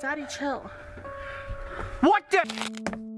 Daddy, chill. What the?